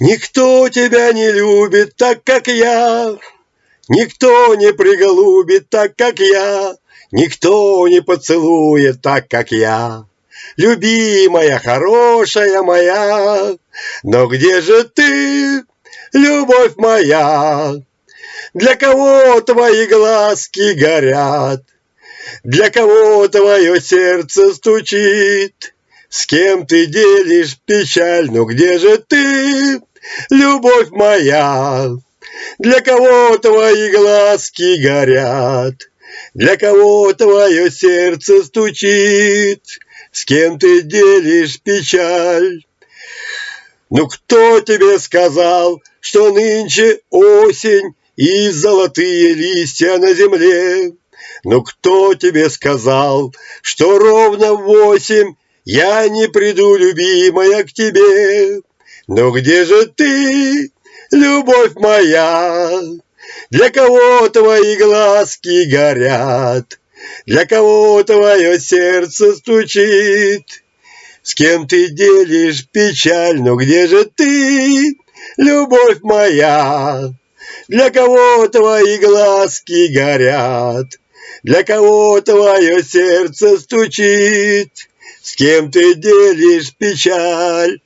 Никто тебя не любит так, как я, Никто не приголубит так, как я, Никто не поцелует так, как я. Любимая, хорошая моя, Но где же ты, любовь моя? Для кого твои глазки горят? Для кого твое сердце стучит? С кем ты делишь печаль? Ну где же ты, любовь моя? Для кого твои глазки горят? Для кого твое сердце стучит? С кем ты делишь печаль? Ну кто тебе сказал, что нынче осень И золотые листья на земле? Ну кто тебе сказал, что ровно восемь Я не приду, любимая, к тебе? Ну где же ты, любовь моя? Для кого твои глазки горят? Для кого твое сердце стучит? С кем ты делишь печаль? Ну где же ты, любовь моя? Для кого твои глазки горят? Для кого твое сердце стучит? С кем ты делишь печаль?